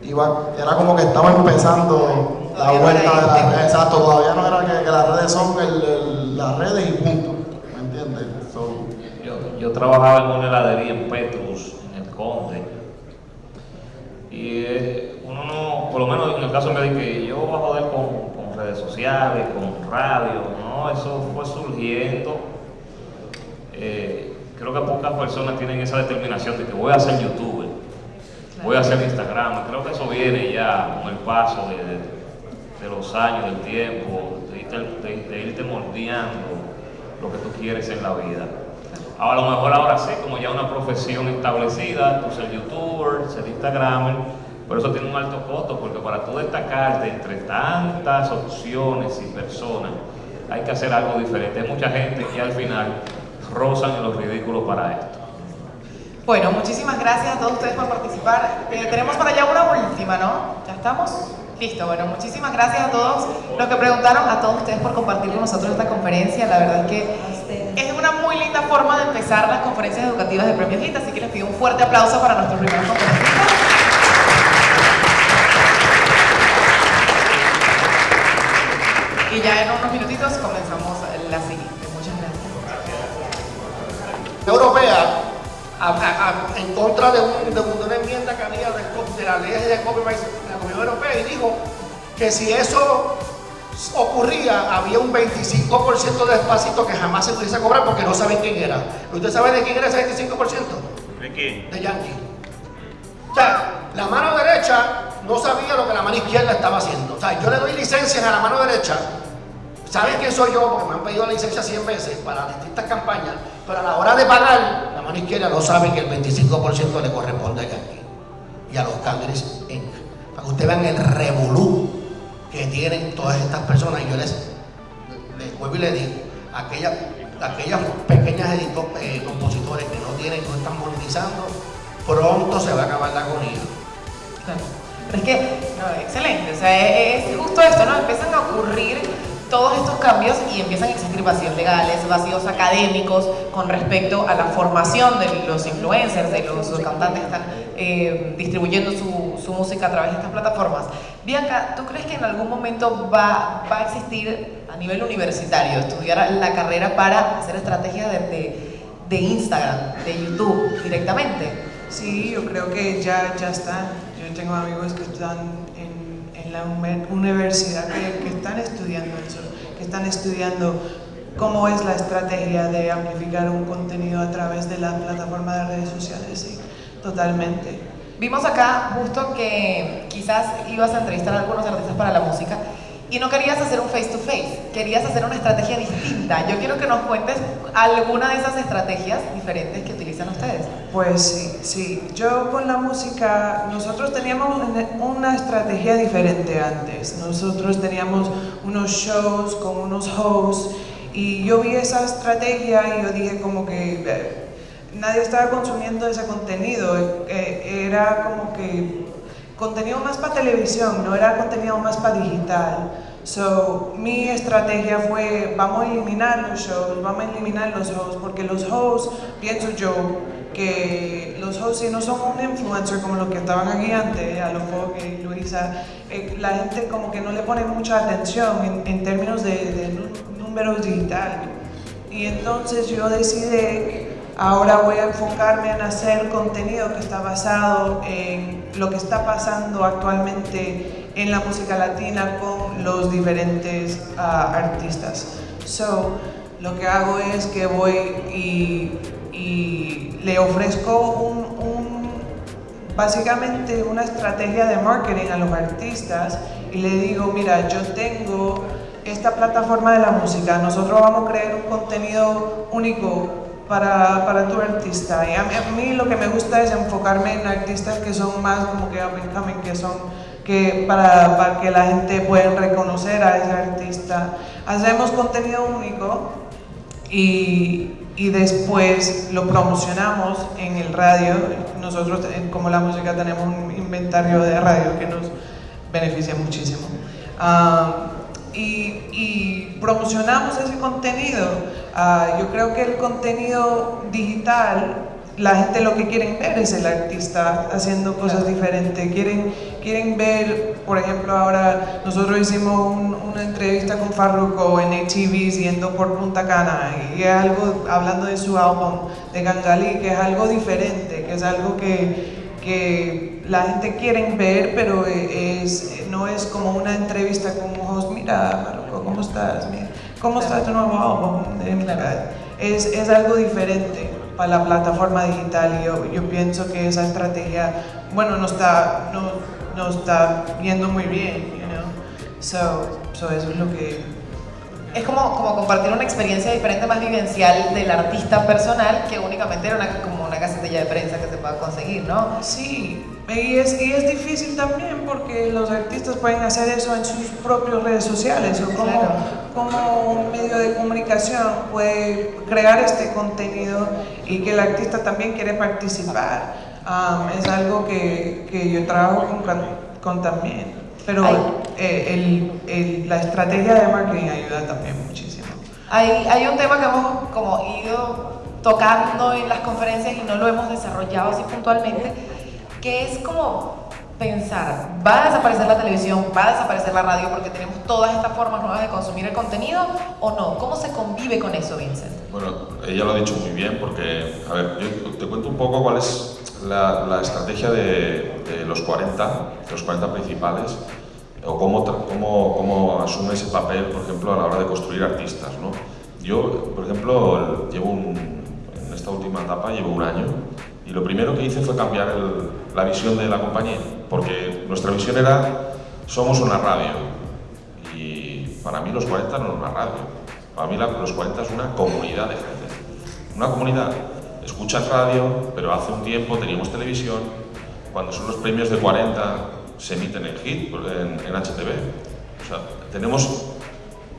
iba, era como que estaba empezando la vuelta de las redes. Exacto, todavía no era que, que las redes son el, el, las redes y punto. ¿Me entiendes? So, Yo, yo trabajaba en una heladería en Petrus, en el Conde. Y eh, uno no, por lo menos en el caso me que yo voy a joder con redes sociales, con radio, no, eso fue surgiendo. Eh, creo que pocas personas tienen esa determinación de que voy a ser youtuber, voy a hacer Instagram. Creo que eso viene ya con el paso de, de, de los años, del tiempo, de irte, de, de irte moldeando lo que tú quieres en la vida. A lo mejor ahora sí, como ya una profesión establecida, tú ser youtuber, ser instagramer, pero eso tiene un alto costo porque para tú destacarte entre tantas opciones y personas, hay que hacer algo diferente. Hay mucha gente que al final rozan en los ridículos para esto. Bueno, muchísimas gracias a todos ustedes por participar. Eh, tenemos para allá una última, ¿no? ¿Ya estamos? Listo, bueno, muchísimas gracias a todos los que preguntaron, a todos ustedes por compartir con nosotros esta conferencia. La verdad es que es una muy linda forma de empezar las conferencias educativas de Premio Hit, así que les pido un fuerte aplauso para nuestros primeros conferencistas. Y ya en unos minutitos comenzamos la siguiente. Muchas gracias. Europea a, a, a, en contra de, un, de, una enmienda que había de, de la ley de copyright de la Comunidad Europea y dijo que si eso ocurría, había un 25% de despacito que jamás se pudiese cobrar porque no saben quién era. ¿Usted sabe de quién era ese 25%? ¿De quién? De Yankee. O sea, la mano derecha no sabía lo que la mano izquierda estaba haciendo. O sea, yo le doy licencias a la mano derecha. ¿Saben quién soy yo? Porque me han pedido la licencia 100 veces para distintas campañas. Pero a la hora de pagar, la mano izquierda no sabe que el 25% le corresponde a Yankee y a los Cangres. Para que ustedes vean el revolú que tienen todas estas personas. Y yo les, les vuelvo y les digo, aquellas, aquellas pequeñas eh, compositores que no tienen, no están monetizando, pronto se va a acabar la agonía. Claro. Pero es que, excelente, o sea, es justo esto, ¿no? Empiezan a ocurrir todos estos cambios y empiezan a existir vacíos legales, vacíos académicos con respecto a la formación de los influencers, de los, los cantantes que están eh, distribuyendo su, su, música a través de estas plataformas. Bianca, ¿tú crees que en algún momento va, va a existir a nivel universitario estudiar la carrera para hacer estrategias de, de, de Instagram, de YouTube directamente? Sí, yo creo que ya, ya están. Yo tengo amigos que están la universidad que, están estudiando eso, que están estudiando cómo es la estrategia de amplificar un contenido a través de la plataforma de redes sociales, sí, totalmente. Vimos acá justo que quizás ibas a entrevistar a algunos artistas para la música y no querías hacer un face to face, querías hacer una estrategia distinta. Yo quiero que nos cuentes alguna de esas estrategias diferentes que utilizan ustedes. Pues sí, sí. Yo con la música, nosotros teníamos una estrategia diferente antes. Nosotros teníamos unos shows con unos hosts y yo vi esa estrategia y yo dije como que eh, nadie estaba consumiendo ese contenido. Eh, era como que contenido más para televisión, no era contenido más para digital. So, mi estrategia fue, vamos a eliminar los shows, vamos a eliminar los hosts, porque los hosts, pienso yo, que los hosts si no son un influencer como los que estaban aquí antes, a lo mejor que Luisa, eh, la gente como que no le pone mucha atención en, términos de, de números digitales. Y entonces yo decidí Ahora voy a enfocarme en hacer contenido que está basado en lo que está pasando actualmente en la música latina con los diferentes ah, artistas. So, lo que hago es que voy y, le ofrezco un, básicamente una estrategia de marketing a los artistas y le digo, mira, yo tengo esta plataforma de la música, nosotros vamos a crear un contenido único para, para tu artista. Y a mí, lo que me gusta es enfocarme en artistas que son más como que up and coming, que son que para, para que la gente pueda reconocer a ese artista. Hacemos contenido único y, y después lo promocionamos en el radio. Nosotros como la música tenemos un inventario de radio que nos beneficia muchísimo. Ah, y, y promocionamos ese contenido Ah, yo creo que el contenido digital, la gente lo que quieren ver es el artista haciendo cosas diferentes. Quieren, quieren ver, por ejemplo, ahora nosotros hicimos una entrevista con Farruko en ATV yendo por Punta Cana y es algo, hablando de su álbum de Gangali, que es algo diferente, que es algo que, que la gente quiere ver, pero es, no es como una entrevista con host, mira Farruko, ¿cómo estás? Mira. ¿Cómo está tu nuevo álbum? Es, es algo diferente para la plataforma digital y yo, yo pienso que esa estrategia, bueno, no está, no, no está yendo muy bien, you know? So, so eso es lo que es como, como compartir una experiencia diferente, más vivencial del artista personal que únicamente era una, como una casetilla de prensa que se pueda conseguir, ¿no? Sí, y es, y es difícil también porque los artistas pueden hacer eso en sus propias redes sociales o como, como un medio de comunicación puede crear este contenido y que el artista también quiere participar. Um, es algo que, que yo trabajo con, con también. Pero eh, el, el, la estrategia de marketing ayuda también muchísimo. Hay, hay un tema que hemos como ido tocando en las conferencias y no lo hemos desarrollado así puntualmente, que es como pensar, ¿va a desaparecer la televisión? ¿Va a desaparecer la radio porque tenemos todas estas formas nuevas de consumir el contenido o no? ¿Cómo se convive con eso, Vincent? Bueno, ella lo ha dicho muy bien porque, a ver, yo te cuento un poco cuál es la, la estrategia de, de, los 40, los 40 principales, o cómo, cómo, cómo, asume ese papel, por ejemplo, a la hora de construir artistas. ¿no? Yo, por ejemplo, llevo un, última etapa llevo un año y lo primero que hice fue cambiar el, la visión de la compañía, porque nuestra visión era, somos una radio, y para mí los 40 no es una radio, para mí los 40 es una comunidad de gente, una comunidad escuchas radio, pero hace un tiempo teníamos televisión, cuando son los premios de 40 se emiten en HIT, en, en HTV. O sea, tenemos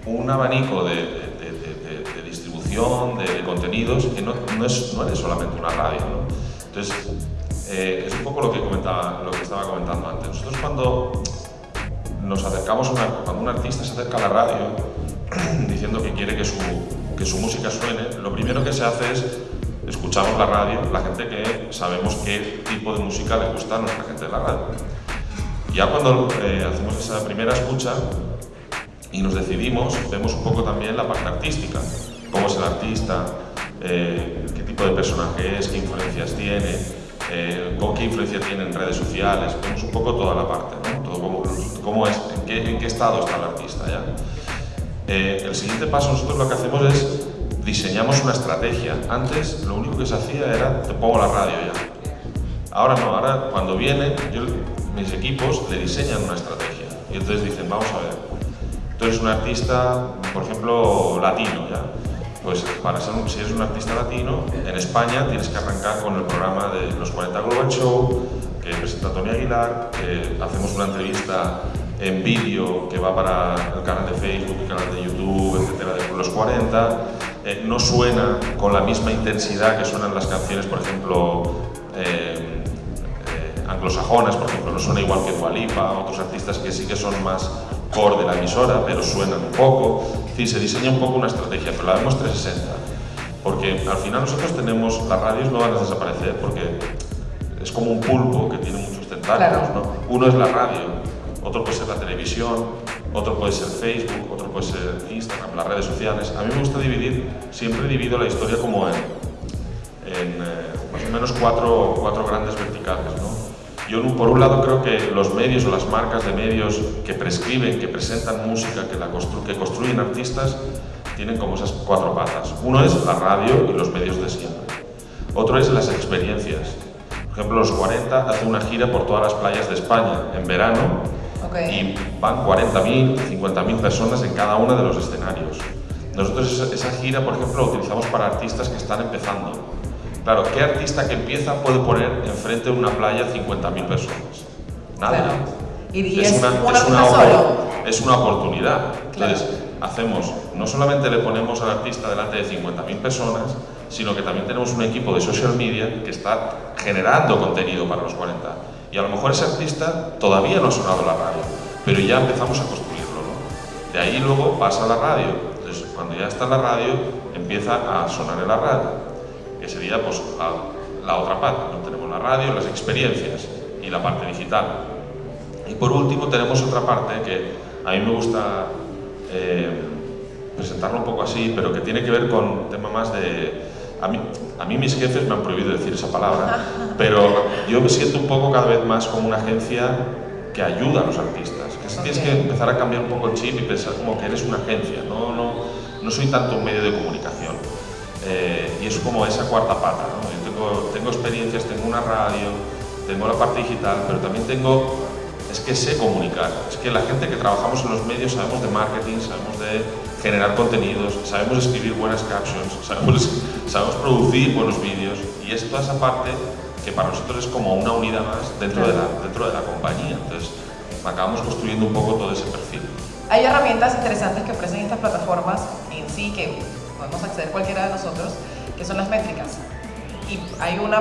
un abanico de, de, de contenidos, que no, no, es, no es solamente una radio. ¿no? Entonces, eh, es un poco lo que, comentaba, lo que estaba comentando antes. Nosotros cuando nos acercamos, una, cuando un artista se acerca a la radio diciendo que quiere que su, que su música suene, lo primero que se hace es escuchamos la radio, la gente que sabemos qué tipo de música le gusta a nuestra gente de la radio. Ya cuando eh, hacemos esa primera escucha y nos decidimos, vemos un poco también la parte artística, cómo es el artista, eh, qué tipo de personaje es, qué influencias tiene, eh, qué influencia tiene en redes sociales, vemos un poco toda la parte, ¿no? Todo cómo, cómo es, en qué, en qué, estado está el artista ya. Eh, el siguiente paso nosotros lo que hacemos es diseñamos una estrategia. Antes lo único que se hacía era te pongo la radio ya. Ahora no, ahora cuando vienen, yo, mis equipos le diseñan una estrategia y entonces dicen, vamos a ver, Tú eres un artista, por ejemplo, latino, ¿ya? Pues para ser un, si eres un artista latino, en España tienes que arrancar con el programa de los 40 Global Show, que presenta Tony Aguilar, que hacemos una entrevista en vídeo que va para el canal de Facebook, el canal de YouTube, etcétera, de los 40. Eh, no suena con la misma intensidad que suenan las canciones, por ejemplo, eh, eh, anglosajonas, por ejemplo, no suena igual que Dualipa, otros artistas que sí que son más core de la emisora, pero suenan un poco. Sí, se diseña un poco una estrategia, pero la vemos 360. Porque al final nosotros tenemos, las radios no van a desaparecer porque es como un pulpo que tiene muchos tentáculos, ¿no? Uno es la radio, otro puede ser la televisión, otro puede ser Facebook, otro puede ser Instagram, las redes sociales. A mí me gusta dividir, siempre divido la historia como en, en eh, más o menos cuatro, cuatro grandes verticales, ¿no? Yo por un lado creo que los medios o las marcas de medios que prescriben, que presentan música, que, la constru que construyen artistas, tienen como esas cuatro patas. Uno es la radio y los medios de siempre. Otro es las experiencias. Por ejemplo, los 40 hacen una gira por todas las playas de España en verano y van 40.000, 50.000 personas en cada uno de los escenarios. Nosotros esa gira, por ejemplo, la utilizamos para artistas que están empezando. Claro, ¿qué artista que empieza puede poner enfrente de una playa 50.000 personas? Nadie. ¿Y, es, una, es, una, es una oportunidad. Entonces, hacemos, no solamente le ponemos al artista delante de 50.000 personas, sino que también tenemos un equipo de social media que está generando contenido para los 40. Y a lo mejor ese artista todavía no ha sonado la radio, pero ya empezamos a construirlo. ¿no? De ahí luego pasa a la radio. Entonces, cuando ya está en la radio, empieza a sonar en la radio, que sería pues, la, otra parte. ¿no? Tenemos la radio, las experiencias y la parte digital. Y por último tenemos otra parte que a mí me gusta eh, presentarlo un poco así, pero que tiene que ver con un tema más de a mí, a mí mis jefes me han prohibido decir esa palabra, pero yo me siento un poco cada vez más como una agencia que ayuda a los artistas. Que tienes que empezar a cambiar un poco el chip y pensar como que eres una agencia, no, no, no soy tanto un medio de comunicación. Eh, y es como esa cuarta pata. ¿no? Yo tengo, tengo experiencias, tengo una radio, tengo la parte digital, pero también tengo es que sé comunicar. Es que la gente que trabajamos en los medios sabemos de marketing, sabemos de generar contenidos, sabemos escribir buenas captions, sabemos, sabemos producir buenos vídeos y es toda esa parte que para nosotros es como una unidad más dentro, de, la, dentro de la compañía. Entonces, acabamos construyendo un poco todo ese perfil. Hay herramientas interesantes que ofrecen estas plataformas en sí que podemos acceder cualquiera de nosotros, que son las métricas. Y hay una